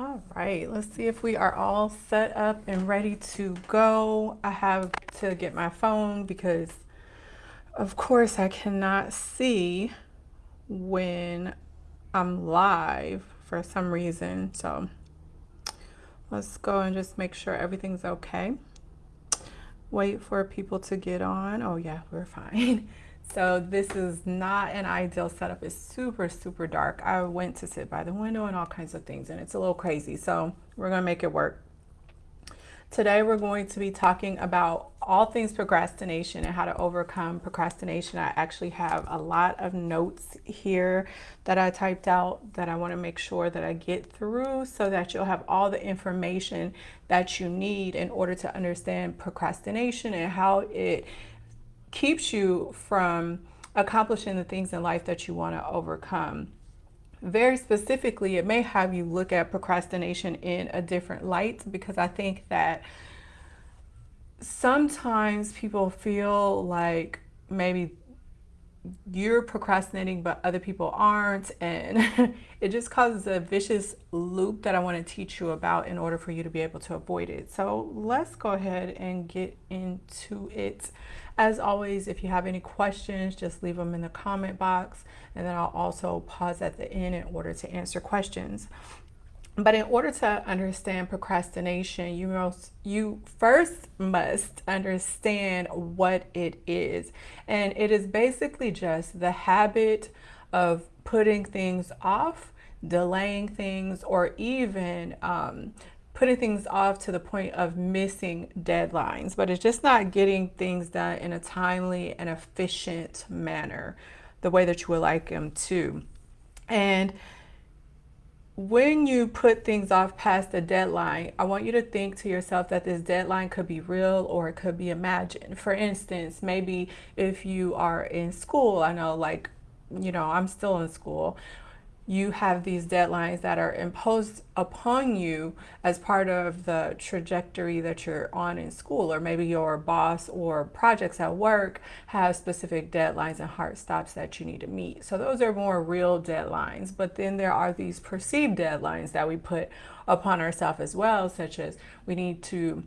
All right, let's see if we are all set up and ready to go. I have to get my phone because, of course, I cannot see when I'm live for some reason. So let's go and just make sure everything's okay. Wait for people to get on. Oh, yeah, we're fine. So this is not an ideal setup. It's super, super dark. I went to sit by the window and all kinds of things and it's a little crazy. So we're gonna make it work. Today we're going to be talking about all things procrastination and how to overcome procrastination. I actually have a lot of notes here that I typed out that I want to make sure that I get through so that you'll have all the information that you need in order to understand procrastination and how it keeps you from accomplishing the things in life that you want to overcome. Very specifically, it may have you look at procrastination in a different light because I think that sometimes people feel like maybe you're procrastinating but other people aren't and it just causes a vicious loop that I want to teach you about in order for you to be able to avoid it. So let's go ahead and get into it. As always, if you have any questions, just leave them in the comment box and then I'll also pause at the end in order to answer questions. But in order to understand procrastination, you most you first must understand what it is. And it is basically just the habit of putting things off, delaying things, or even um, putting things off to the point of missing deadlines, but it's just not getting things done in a timely and efficient manner, the way that you would like them to. And when you put things off past the deadline, I want you to think to yourself that this deadline could be real or it could be imagined. For instance, maybe if you are in school, I know like, you know, I'm still in school you have these deadlines that are imposed upon you as part of the trajectory that you're on in school or maybe your boss or projects at work have specific deadlines and hard stops that you need to meet. So those are more real deadlines but then there are these perceived deadlines that we put upon ourselves as well such as we need to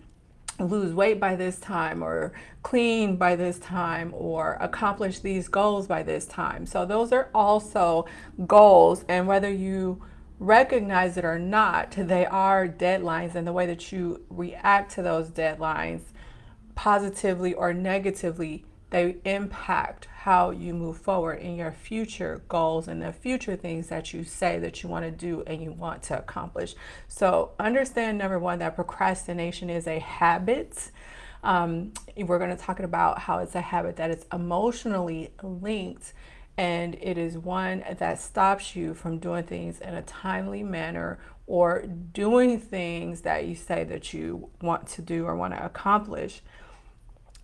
lose weight by this time or clean by this time or accomplish these goals by this time. So those are also goals and whether you recognize it or not, they are deadlines and the way that you react to those deadlines positively or negatively they impact how you move forward in your future goals and the future things that you say that you want to do and you want to accomplish. So understand number one that procrastination is a habit. Um, we're going to talk about how it's a habit that is emotionally linked and it is one that stops you from doing things in a timely manner or doing things that you say that you want to do or want to accomplish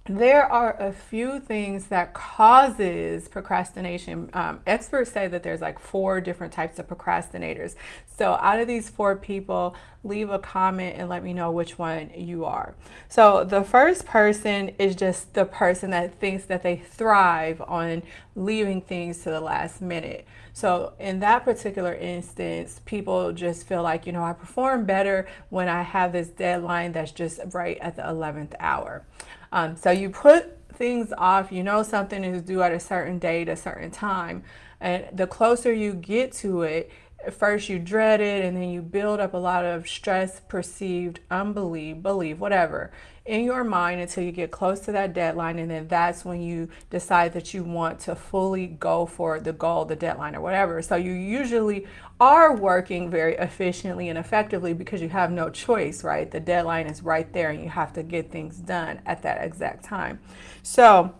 there are a few things that causes procrastination. Um, experts say that there's like four different types of procrastinators. So out of these four people, leave a comment and let me know which one you are. So the first person is just the person that thinks that they thrive on leaving things to the last minute. So in that particular instance, people just feel like, you know, I perform better when I have this deadline that's just right at the 11th hour. Um, so you put things off, you know something is due at a certain date, a certain time, and the closer you get to it, first you dread it and then you build up a lot of stress, perceived unbelief, belief, whatever in your mind until you get close to that deadline and then that's when you decide that you want to fully go for the goal, the deadline or whatever. So you usually are working very efficiently and effectively because you have no choice, right? The deadline is right there and you have to get things done at that exact time. So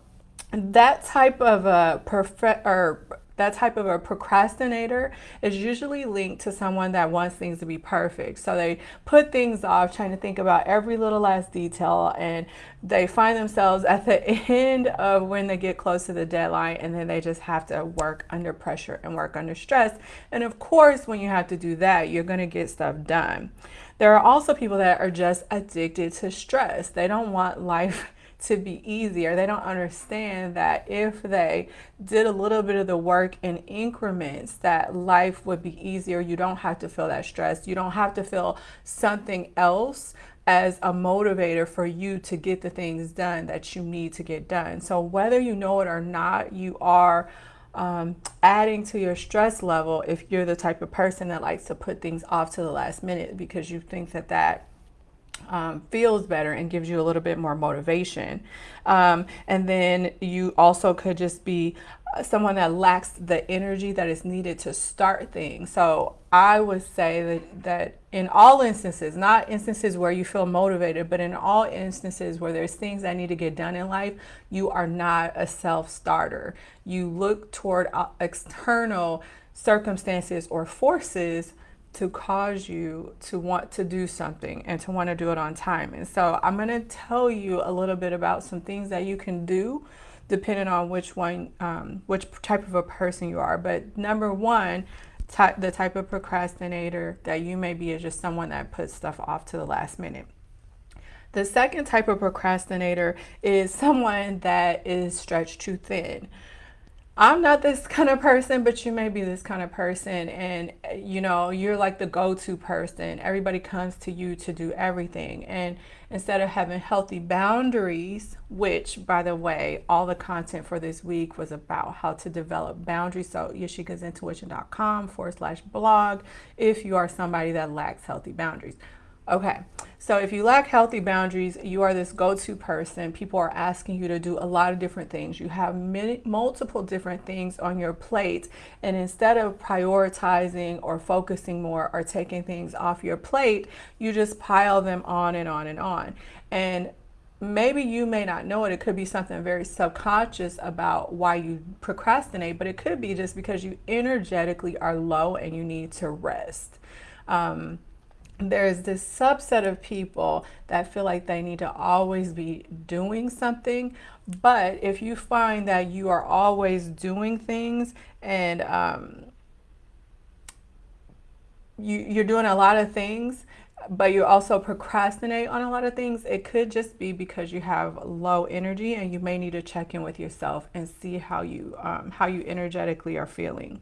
that type of uh, a perfect or that type of a procrastinator is usually linked to someone that wants things to be perfect. So they put things off, trying to think about every little last detail, and they find themselves at the end of when they get close to the deadline, and then they just have to work under pressure and work under stress. And of course, when you have to do that, you're going to get stuff done. There are also people that are just addicted to stress. They don't want life to be easier. They don't understand that if they did a little bit of the work in increments, that life would be easier. You don't have to feel that stress. You don't have to feel something else as a motivator for you to get the things done that you need to get done. So whether you know it or not, you are um, adding to your stress level if you're the type of person that likes to put things off to the last minute because you think that that um, feels better and gives you a little bit more motivation. Um, and then you also could just be uh, someone that lacks the energy that is needed to start things. So I would say that, that in all instances, not instances where you feel motivated, but in all instances where there's things that need to get done in life, you are not a self-starter. You look toward uh, external circumstances or forces to cause you to want to do something and to want to do it on time. And so I'm going to tell you a little bit about some things that you can do depending on which one, um, which type of a person you are. But number one, ty the type of procrastinator that you may be is just someone that puts stuff off to the last minute. The second type of procrastinator is someone that is stretched too thin. I'm not this kind of person, but you may be this kind of person. And, you know, you're like the go-to person. Everybody comes to you to do everything. And instead of having healthy boundaries, which, by the way, all the content for this week was about how to develop boundaries. So yashikasintuition.com forward slash blog if you are somebody that lacks healthy boundaries. Okay, so if you lack healthy boundaries, you are this go-to person. People are asking you to do a lot of different things. You have many, multiple different things on your plate. And instead of prioritizing or focusing more or taking things off your plate, you just pile them on and on and on. And maybe you may not know it. It could be something very subconscious about why you procrastinate, but it could be just because you energetically are low and you need to rest. Um, there's this subset of people that feel like they need to always be doing something. But if you find that you are always doing things and um, you, you're doing a lot of things, but you also procrastinate on a lot of things, it could just be because you have low energy and you may need to check in with yourself and see how you, um, how you energetically are feeling.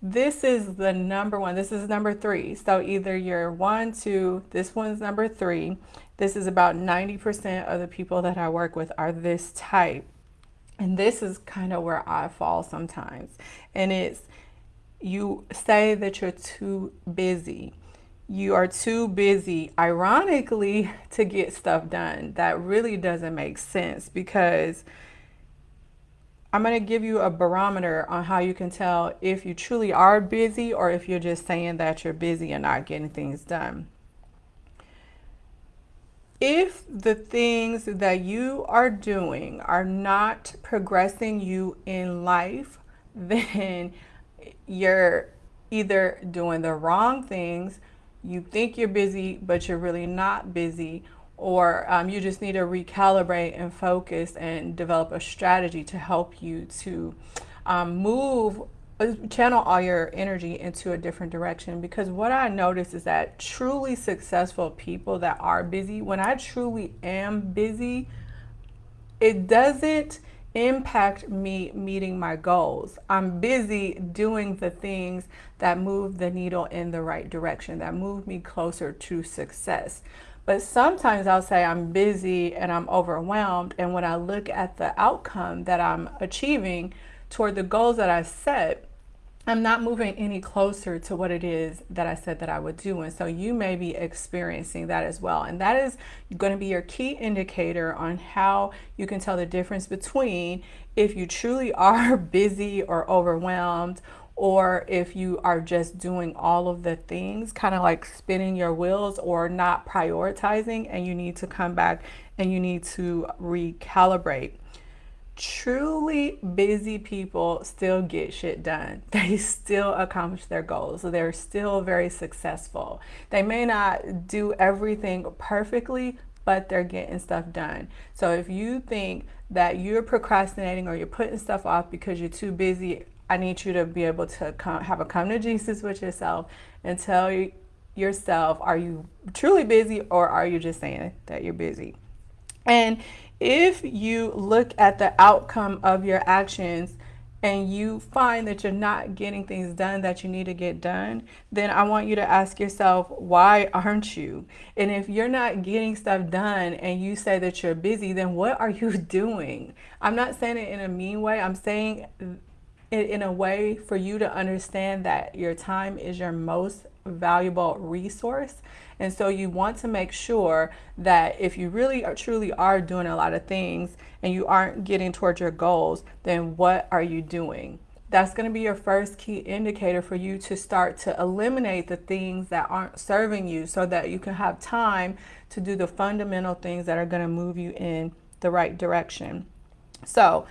This is the number one. This is number three. So either you're one, two, this one's number three. This is about 90% of the people that I work with are this type. And this is kind of where I fall sometimes. And it's you say that you're too busy. You are too busy, ironically, to get stuff done. That really doesn't make sense because I'm going to give you a barometer on how you can tell if you truly are busy or if you're just saying that you're busy and not getting things done. If the things that you are doing are not progressing you in life, then you're either doing the wrong things, you think you're busy, but you're really not busy, or um, you just need to recalibrate and focus and develop a strategy to help you to um, move uh, channel all your energy into a different direction because what I notice is that truly successful people that are busy when I truly am busy it doesn't impact me meeting my goals. I'm busy doing the things that move the needle in the right direction, that move me closer to success. But sometimes I'll say I'm busy and I'm overwhelmed. And when I look at the outcome that I'm achieving toward the goals that I set, I'm not moving any closer to what it is that I said that I would do. And so you may be experiencing that as well. And that is going to be your key indicator on how you can tell the difference between if you truly are busy or overwhelmed or if you are just doing all of the things, kind of like spinning your wheels or not prioritizing and you need to come back and you need to recalibrate. Truly busy people still get shit done. They still accomplish their goals. So they're still very successful. They may not do everything perfectly, but they're getting stuff done. So if you think that you're procrastinating or you're putting stuff off because you're too busy I need you to be able to come, have a come to Jesus with yourself and tell yourself, are you truly busy or are you just saying that you're busy? And if you look at the outcome of your actions and you find that you're not getting things done that you need to get done, then I want you to ask yourself, why aren't you? And if you're not getting stuff done and you say that you're busy, then what are you doing? I'm not saying it in a mean way. I'm saying in a way for you to understand that your time is your most valuable resource. And so you want to make sure that if you really are truly are doing a lot of things and you aren't getting towards your goals, then what are you doing? That's going to be your first key indicator for you to start to eliminate the things that aren't serving you so that you can have time to do the fundamental things that are going to move you in the right direction. So,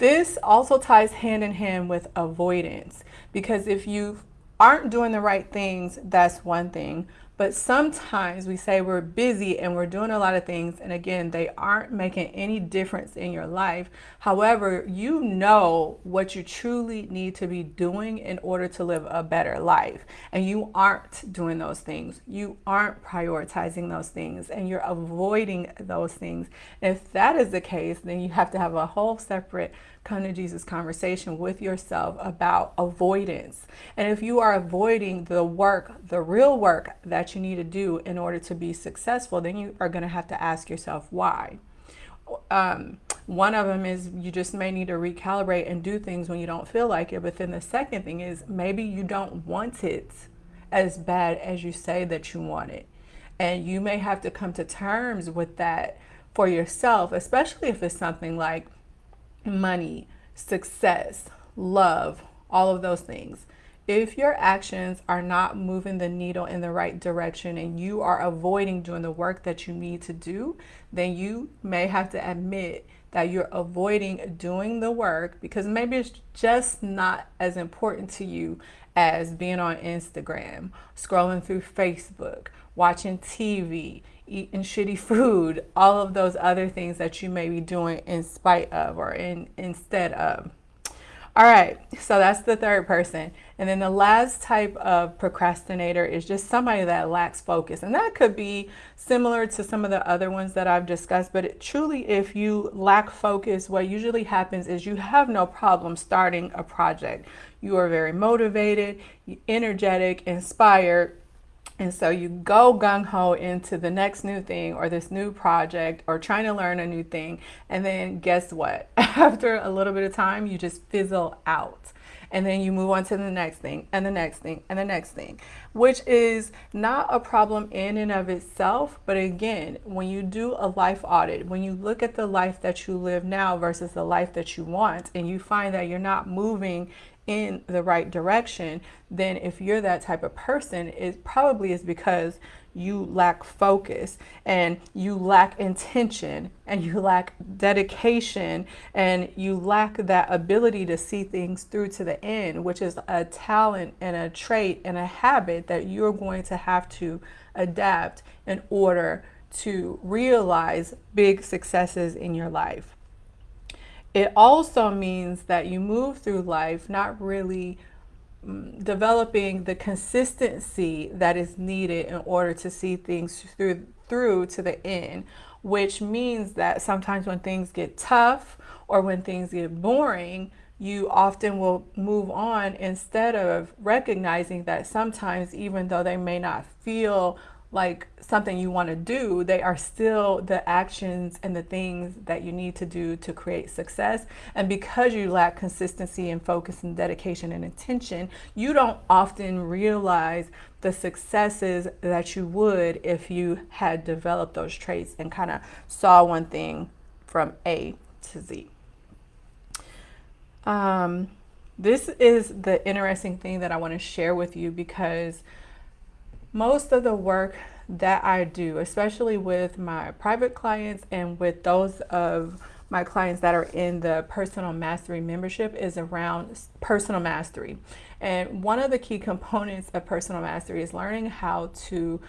this also ties hand in hand with avoidance because if you aren't doing the right things, that's one thing. But sometimes we say we're busy and we're doing a lot of things, and again, they aren't making any difference in your life. However, you know what you truly need to be doing in order to live a better life, and you aren't doing those things. You aren't prioritizing those things, and you're avoiding those things. If that is the case, then you have to have a whole separate come to Jesus conversation with yourself about avoidance. And if you are avoiding the work, the real work that you need to do in order to be successful, then you are going to have to ask yourself why. Um, one of them is you just may need to recalibrate and do things when you don't feel like it. But then the second thing is maybe you don't want it as bad as you say that you want it. And you may have to come to terms with that for yourself, especially if it's something like money, success, love, all of those things. If your actions are not moving the needle in the right direction and you are avoiding doing the work that you need to do, then you may have to admit that you're avoiding doing the work because maybe it's just not as important to you as being on Instagram, scrolling through Facebook, watching TV, eating shitty food, all of those other things that you may be doing in spite of or in instead of. All right, so that's the third person. And then the last type of procrastinator is just somebody that lacks focus. And that could be similar to some of the other ones that I've discussed. But it, truly, if you lack focus, what usually happens is you have no problem starting a project. You are very motivated, energetic, inspired, and so you go gung ho into the next new thing or this new project or trying to learn a new thing. And then guess what? After a little bit of time, you just fizzle out. And then you move on to the next thing and the next thing and the next thing, which is not a problem in and of itself. But again, when you do a life audit, when you look at the life that you live now versus the life that you want, and you find that you're not moving in the right direction, then if you're that type of person, it probably is because you lack focus and you lack intention and you lack dedication and you lack that ability to see things through to the end, which is a talent and a trait and a habit that you're going to have to adapt in order to realize big successes in your life. It also means that you move through life not really mm, developing the consistency that is needed in order to see things through through to the end which means that sometimes when things get tough or when things get boring you often will move on instead of recognizing that sometimes even though they may not feel like something you want to do, they are still the actions and the things that you need to do to create success. And because you lack consistency and focus and dedication and intention, you don't often realize the successes that you would if you had developed those traits and kind of saw one thing from A to Z. Um, this is the interesting thing that I want to share with you because most of the work that I do, especially with my private clients and with those of my clients that are in the personal mastery membership is around personal mastery. And one of the key components of personal mastery is learning how to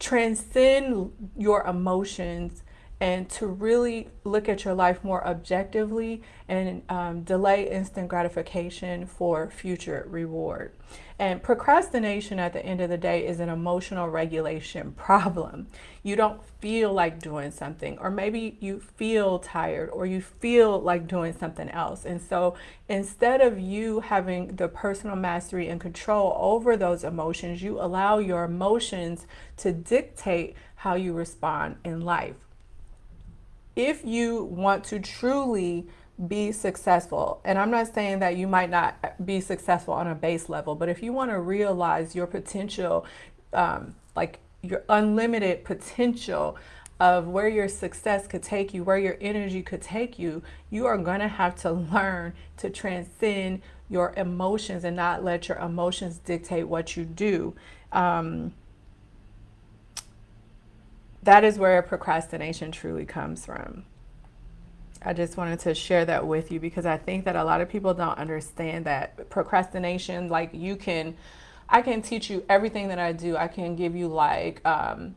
transcend your emotions and to really look at your life more objectively and um, delay instant gratification for future reward. And procrastination at the end of the day is an emotional regulation problem. You don't feel like doing something, or maybe you feel tired, or you feel like doing something else. And so instead of you having the personal mastery and control over those emotions, you allow your emotions to dictate how you respond in life. If you want to truly be successful. And I'm not saying that you might not be successful on a base level, but if you want to realize your potential, um, like your unlimited potential of where your success could take you, where your energy could take you, you are going to have to learn to transcend your emotions and not let your emotions dictate what you do. Um, that is where procrastination truly comes from. I just wanted to share that with you because I think that a lot of people don't understand that procrastination, like you can, I can teach you everything that I do. I can give you like, um,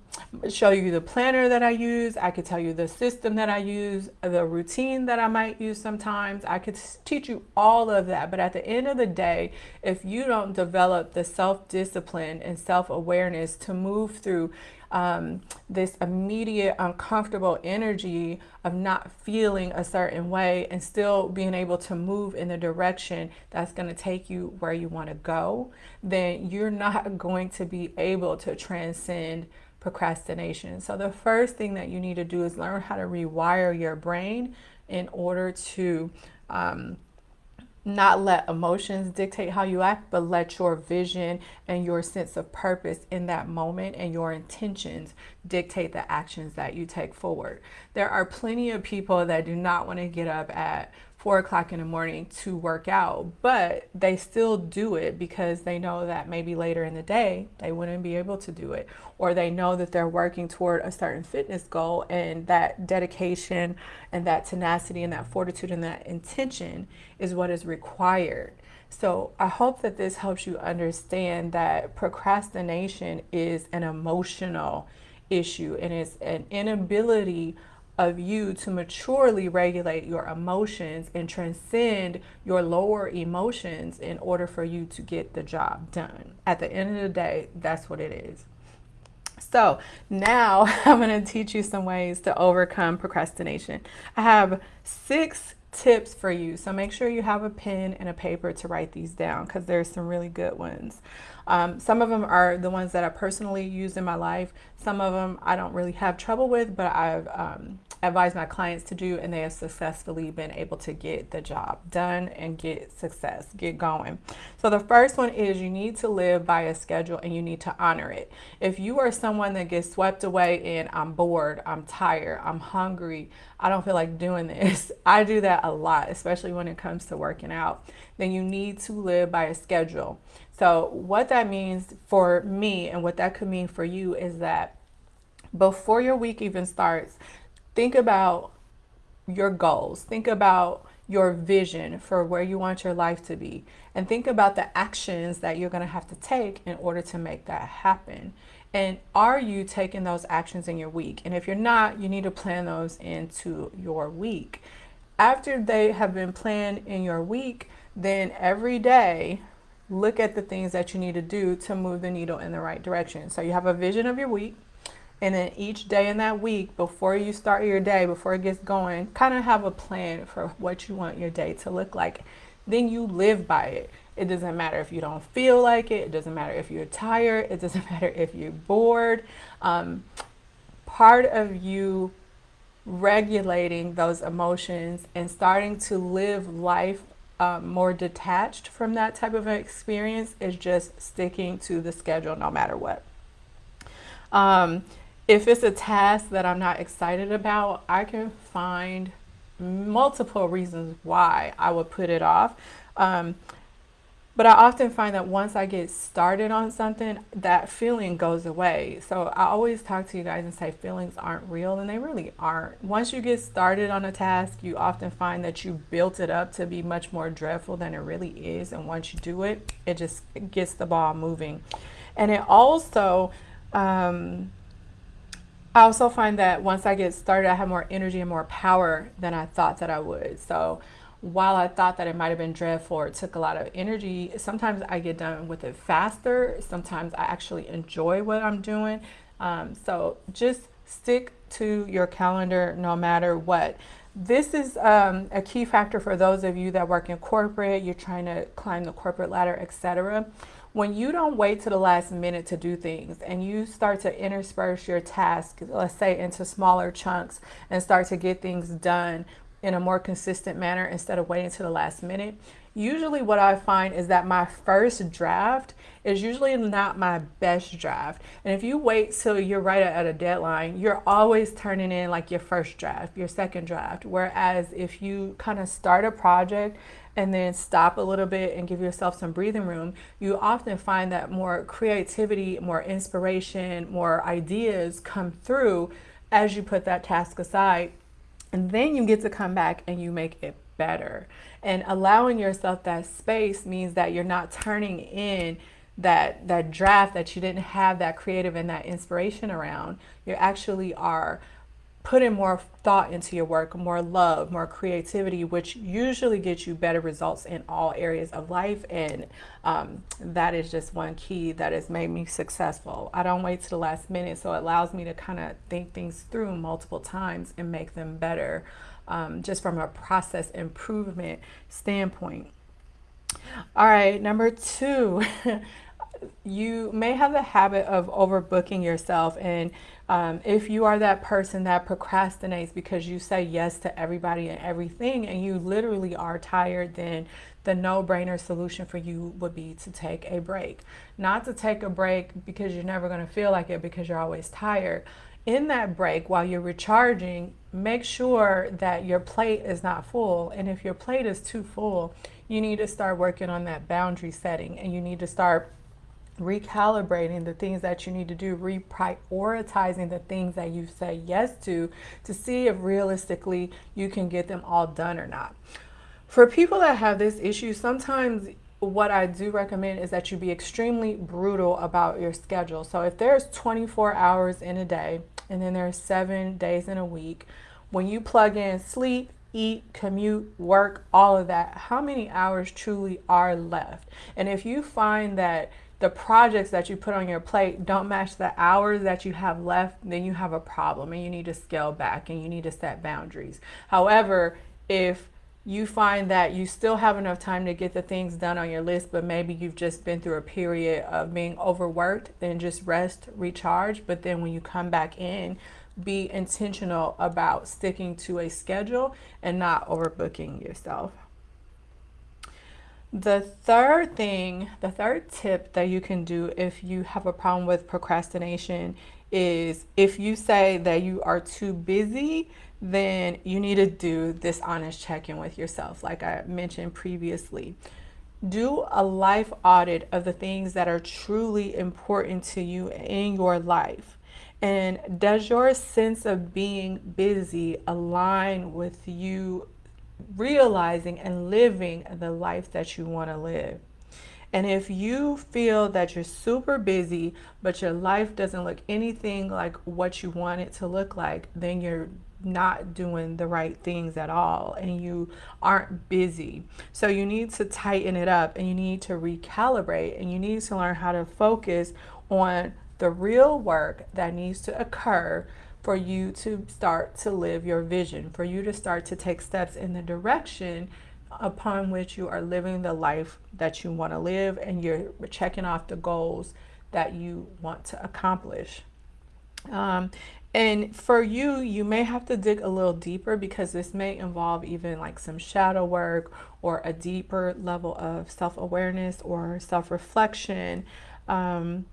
show you the planner that I use. I could tell you the system that I use, the routine that I might use sometimes. I could teach you all of that. But at the end of the day, if you don't develop the self-discipline and self-awareness to move through um, this immediate uncomfortable energy of not feeling a certain way and still being able to move in the direction that's going to take you where you want to go, then you're not going to be able to transcend procrastination. So the first thing that you need to do is learn how to rewire your brain in order to um, not let emotions dictate how you act, but let your vision and your sense of purpose in that moment and your intentions dictate the actions that you take forward. There are plenty of people that do not want to get up at four o'clock in the morning to work out, but they still do it because they know that maybe later in the day they wouldn't be able to do it, or they know that they're working toward a certain fitness goal and that dedication and that tenacity and that fortitude and that intention is what is required. So I hope that this helps you understand that procrastination is an emotional issue and it's an inability of you to maturely regulate your emotions and transcend your lower emotions in order for you to get the job done. At the end of the day, that's what it is. So now I'm going to teach you some ways to overcome procrastination. I have six tips for you. So make sure you have a pen and a paper to write these down because there's some really good ones. Um, some of them are the ones that I personally use in my life. Some of them I don't really have trouble with, but I've um, advised my clients to do and they have successfully been able to get the job done and get success, get going. So the first one is you need to live by a schedule and you need to honor it. If you are someone that gets swept away in I'm bored, I'm tired, I'm hungry, I don't feel like doing this. I do that a lot, especially when it comes to working out. Then you need to live by a schedule. So what that means for me and what that could mean for you is that before your week even starts, think about your goals. Think about your vision for where you want your life to be and think about the actions that you're going to have to take in order to make that happen. And are you taking those actions in your week? And if you're not, you need to plan those into your week. After they have been planned in your week, then every day look at the things that you need to do to move the needle in the right direction. So you have a vision of your week and then each day in that week before you start your day, before it gets going, kind of have a plan for what you want your day to look like. Then you live by it. It doesn't matter if you don't feel like it. It doesn't matter if you're tired. It doesn't matter if you're bored. Um, part of you regulating those emotions and starting to live life um, more detached from that type of experience is just sticking to the schedule no matter what. Um, if it's a task that I'm not excited about, I can find multiple reasons why I would put it off. Um, but I often find that once I get started on something, that feeling goes away. So I always talk to you guys and say feelings aren't real, and they really aren't. Once you get started on a task, you often find that you built it up to be much more dreadful than it really is. And once you do it, it just gets the ball moving. And it also, um, I also find that once I get started, I have more energy and more power than I thought that I would. So while I thought that it might have been dreadful it took a lot of energy, sometimes I get done with it faster. Sometimes I actually enjoy what I'm doing. Um, so just stick to your calendar no matter what. This is um, a key factor for those of you that work in corporate, you're trying to climb the corporate ladder, etc. When you don't wait to the last minute to do things and you start to intersperse your tasks, let's say into smaller chunks and start to get things done in a more consistent manner instead of waiting to the last minute, usually what I find is that my first draft is usually not my best draft. And if you wait till you're right at a deadline, you're always turning in like your first draft, your second draft. Whereas if you kind of start a project and then stop a little bit and give yourself some breathing room, you often find that more creativity, more inspiration, more ideas come through as you put that task aside. And then you get to come back and you make it better. And allowing yourself that space means that you're not turning in that that draft that you didn't have that creative and that inspiration around you actually are putting more thought into your work more love more creativity which usually gets you better results in all areas of life. And um, that is just one key that has made me successful. I don't wait to the last minute so it allows me to kind of think things through multiple times and make them better um, just from a process improvement standpoint. All right number two you may have the habit of overbooking yourself and um, if you are that person that procrastinates because you say yes to everybody and everything and you literally are tired then the no-brainer solution for you would be to take a break. Not to take a break because you're never going to feel like it because you're always tired. In that break while you're recharging make sure that your plate is not full. And if your plate is too full you need to start working on that boundary setting and you need to start recalibrating the things that you need to do, reprioritizing the things that you say yes to, to see if realistically you can get them all done or not. For people that have this issue, sometimes what I do recommend is that you be extremely brutal about your schedule. So if there's 24 hours in a day and then there's seven days in a week, when you plug in sleep, eat, commute, work, all of that, how many hours truly are left? And if you find that the projects that you put on your plate don't match the hours that you have left, then you have a problem and you need to scale back and you need to set boundaries. However, if you find that you still have enough time to get the things done on your list, but maybe you've just been through a period of being overworked, then just rest, recharge. But then when you come back in, be intentional about sticking to a schedule and not overbooking yourself. The third thing, the third tip that you can do if you have a problem with procrastination is if you say that you are too busy, then you need to do this honest check-in with yourself, like I mentioned previously. Do a life audit of the things that are truly important to you in your life. And does your sense of being busy align with you realizing and living the life that you want to live. And if you feel that you're super busy, but your life doesn't look anything like what you want it to look like, then you're not doing the right things at all and you aren't busy. So you need to tighten it up and you need to recalibrate and you need to learn how to focus on the real work that needs to occur for you to start to live your vision, for you to start to take steps in the direction upon which you are living the life that you want to live and you're checking off the goals that you want to accomplish. Um, and for you, you may have to dig a little deeper because this may involve even like some shadow work or a deeper level of self-awareness or self-reflection. Um,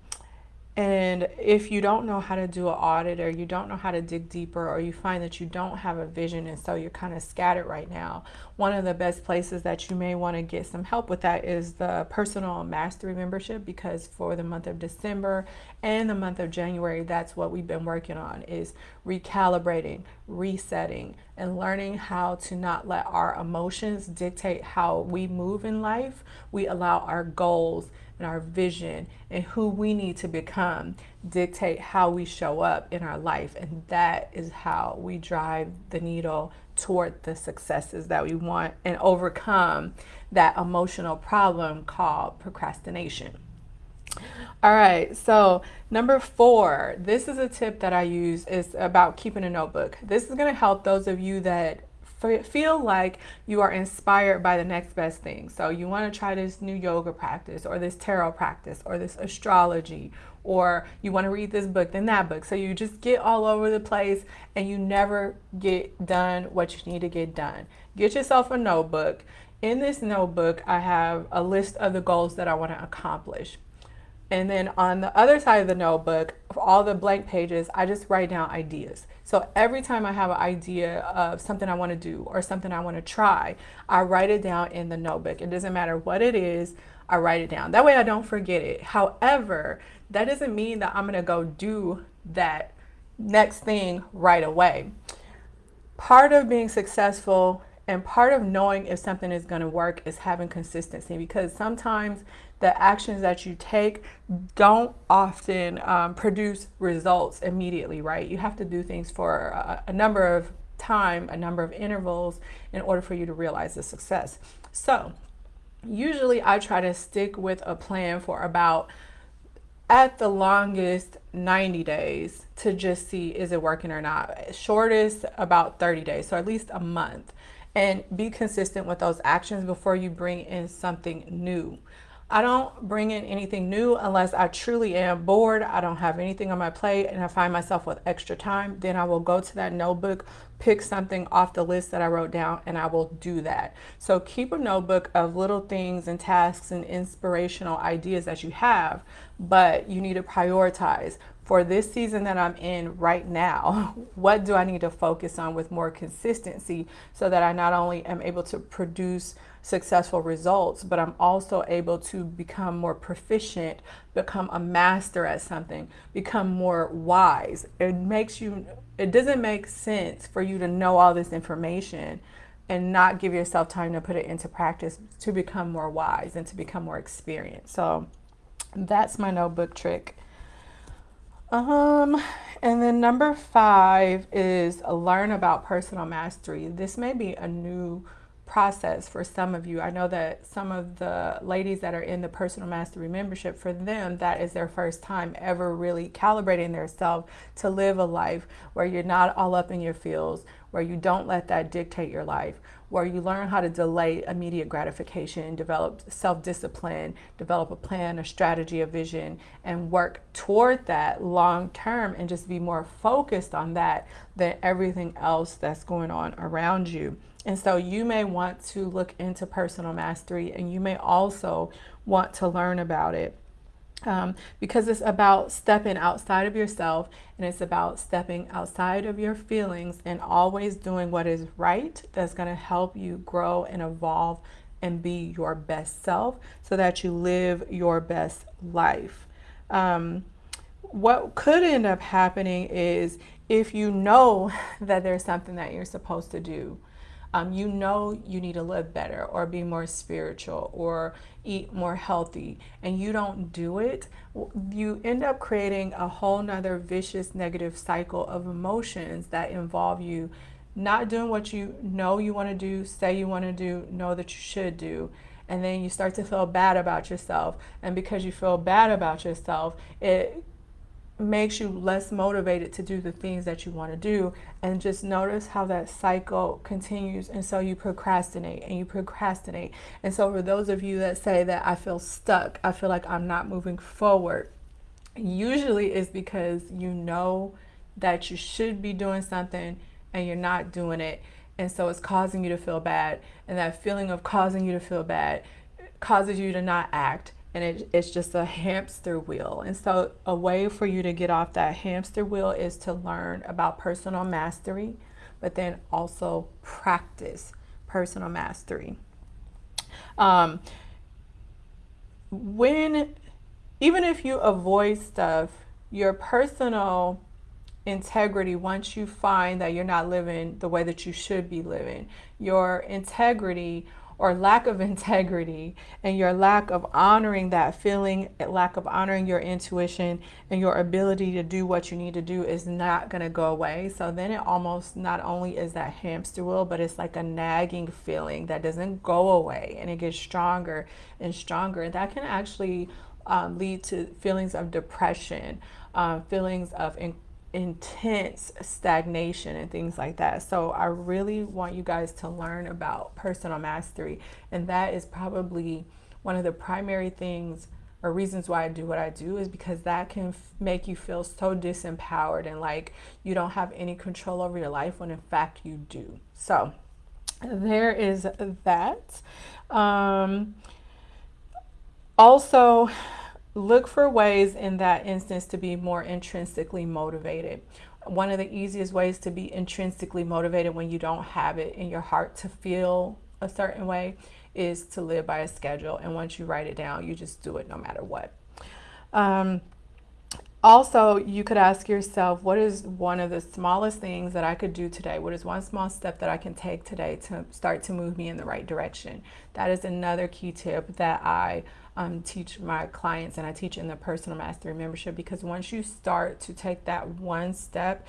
and if you don't know how to do an audit or you don't know how to dig deeper or you find that you don't have a vision and so you're kind of scattered right now, one of the best places that you may want to get some help with that is the personal mastery membership because for the month of December and the month of January, that's what we've been working on is recalibrating, resetting, and learning how to not let our emotions dictate how we move in life. We allow our goals and our vision and who we need to become dictate how we show up in our life. And that is how we drive the needle toward the successes that we want and overcome that emotional problem called procrastination. All right, so number four, this is a tip that I use is about keeping a notebook. This is gonna help those of you that feel like you are inspired by the next best thing. So you want to try this new yoga practice or this tarot practice or this astrology or you want to read this book, then that book. So you just get all over the place and you never get done what you need to get done. Get yourself a notebook. In this notebook, I have a list of the goals that I want to accomplish. And then on the other side of the notebook, all the blank pages, I just write down ideas. So every time I have an idea of something I want to do or something I want to try, I write it down in the notebook. It doesn't matter what it is, I write it down. That way I don't forget it. However, that doesn't mean that I'm going to go do that next thing right away. Part of being successful and part of knowing if something is going to work is having consistency because sometimes the actions that you take don't often um, produce results immediately, right? You have to do things for a, a number of time, a number of intervals in order for you to realize the success. So usually I try to stick with a plan for about at the longest 90 days to just see is it working or not. Shortest about 30 days, so at least a month. And be consistent with those actions before you bring in something new. I don't bring in anything new unless I truly am bored, I don't have anything on my plate, and I find myself with extra time. Then I will go to that notebook, pick something off the list that I wrote down, and I will do that. So keep a notebook of little things and tasks and inspirational ideas that you have, but you need to prioritize for this season that I'm in right now, what do I need to focus on with more consistency so that I not only am able to produce successful results, but I'm also able to become more proficient, become a master at something, become more wise. It makes you, it doesn't make sense for you to know all this information and not give yourself time to put it into practice to become more wise and to become more experienced. So that's my notebook trick. Um, and then number five is learn about personal mastery. This may be a new process for some of you. I know that some of the ladies that are in the personal mastery membership, for them, that is their first time ever really calibrating themselves to live a life where you're not all up in your feels, where you don't let that dictate your life, where you learn how to delay immediate gratification, develop self-discipline, develop a plan, a strategy, a vision, and work toward that long term and just be more focused on that than everything else that's going on around you. And so you may want to look into personal mastery and you may also want to learn about it um, because it's about stepping outside of yourself and it's about stepping outside of your feelings and always doing what is right that's going to help you grow and evolve and be your best self so that you live your best life. Um, what could end up happening is if you know that there's something that you're supposed to do, um, you know you need to live better or be more spiritual or eat more healthy and you don't do it, you end up creating a whole nother vicious negative cycle of emotions that involve you not doing what you know you want to do, say you want to do, know that you should do. And then you start to feel bad about yourself. And because you feel bad about yourself, it makes you less motivated to do the things that you want to do. And just notice how that cycle continues and so you procrastinate and you procrastinate. And so for those of you that say that I feel stuck I feel like I'm not moving forward usually it's because you know that you should be doing something and you're not doing it. And so it's causing you to feel bad. And that feeling of causing you to feel bad causes you to not act and it, it's just a hamster wheel. And so a way for you to get off that hamster wheel is to learn about personal mastery, but then also practice personal mastery. Um, when, even if you avoid stuff, your personal integrity once you find that you're not living the way that you should be living, your integrity or lack of integrity and your lack of honoring that feeling, lack of honoring your intuition and your ability to do what you need to do is not going to go away. So then it almost not only is that hamster wheel, but it's like a nagging feeling that doesn't go away and it gets stronger and stronger. And that can actually um, lead to feelings of depression, uh, feelings of in intense stagnation and things like that. So I really want you guys to learn about personal mastery. And that is probably one of the primary things or reasons why I do what I do is because that can make you feel so disempowered and like you don't have any control over your life when in fact you do. So there is that. Um, also, look for ways in that instance to be more intrinsically motivated. One of the easiest ways to be intrinsically motivated when you don't have it in your heart to feel a certain way is to live by a schedule. And once you write it down, you just do it no matter what. Um, also, you could ask yourself, what is one of the smallest things that I could do today? What is one small step that I can take today to start to move me in the right direction? That is another key tip that I um, teach my clients and I teach in the personal mastery membership because once you start to take that one step,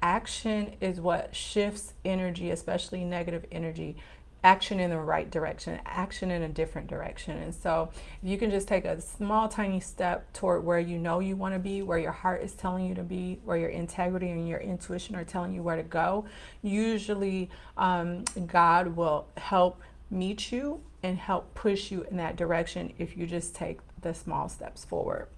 action is what shifts energy, especially negative energy action in the right direction, action in a different direction. And so if you can just take a small, tiny step toward where you know you want to be, where your heart is telling you to be, where your integrity and your intuition are telling you where to go, usually um, God will help meet you and help push you in that direction if you just take the small steps forward.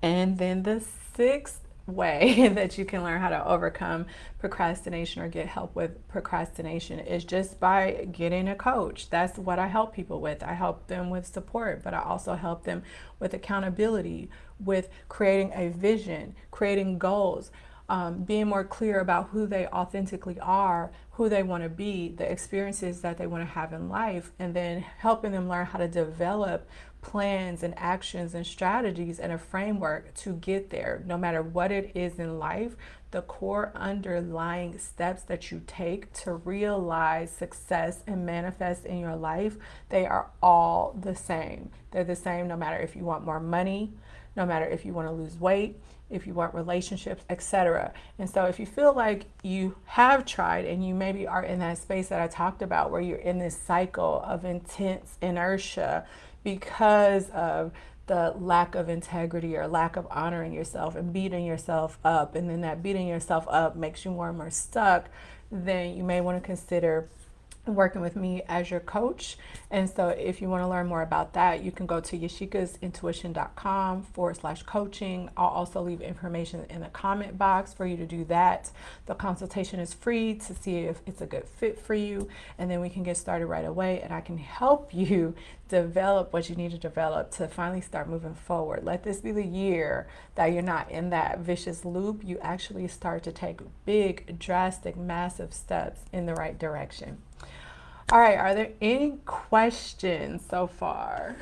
And then the sixth way that you can learn how to overcome procrastination or get help with procrastination is just by getting a coach. That's what I help people with. I help them with support, but I also help them with accountability, with creating a vision, creating goals, um, being more clear about who they authentically are, who they want to be, the experiences that they want to have in life, and then helping them learn how to develop plans and actions and strategies and a framework to get there. No matter what it is in life, the core underlying steps that you take to realize success and manifest in your life, they are all the same. They're the same no matter if you want more money, no matter if you want to lose weight, if you want relationships, etc. And so if you feel like you have tried and you maybe are in that space that I talked about where you're in this cycle of intense inertia because of the lack of integrity or lack of honoring yourself and beating yourself up and then that beating yourself up makes you more and more stuck, then you may want to consider working with me as your coach. And so if you want to learn more about that, you can go to yashikasintuition.com forward slash coaching. I'll also leave information in the comment box for you to do that. The consultation is free to see if it's a good fit for you. And then we can get started right away and I can help you develop what you need to develop to finally start moving forward. Let this be the year that you're not in that vicious loop. You actually start to take big, drastic, massive steps in the right direction. All right, are there any questions so far?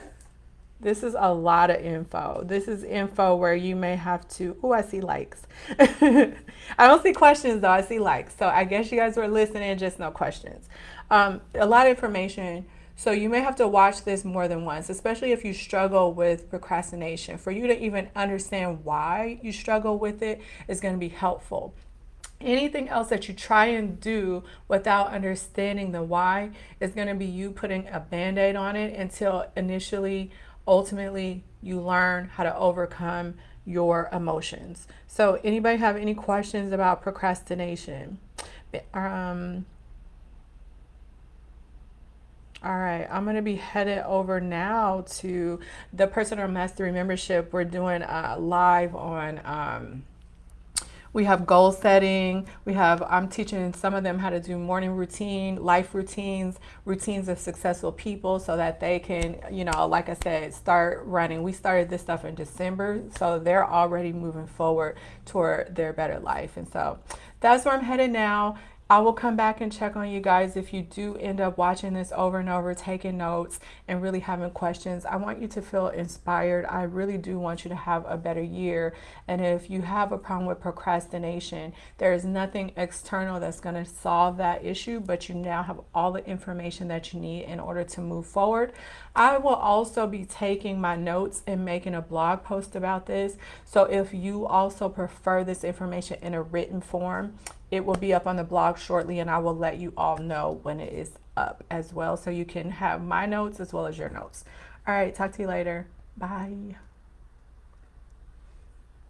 This is a lot of info. This is info where you may have to, oh, I see likes. I don't see questions though, I see likes. So I guess you guys were listening, just no questions. Um, a lot of information. So you may have to watch this more than once, especially if you struggle with procrastination. For you to even understand why you struggle with it is going to be helpful anything else that you try and do without understanding the why is going to be you putting a band-aid on it until initially ultimately you learn how to overcome your emotions so anybody have any questions about procrastination um all right, I'm going to be headed over now to the Personal Mastery membership. We're doing uh, live on um, we have goal setting. We have, I'm teaching some of them how to do morning routine, life routines, routines of successful people so that they can, you know, like I said, start running. We started this stuff in December, so they're already moving forward toward their better life. And so that's where I'm headed now. I will come back and check on you guys if you do end up watching this over and over, taking notes and really having questions. I want you to feel inspired. I really do want you to have a better year. And if you have a problem with procrastination, there is nothing external that's going to solve that issue, but you now have all the information that you need in order to move forward. I will also be taking my notes and making a blog post about this. So if you also prefer this information in a written form, it will be up on the blog shortly and I will let you all know when it is up as well so you can have my notes as well as your notes. All right, talk to you later. Bye.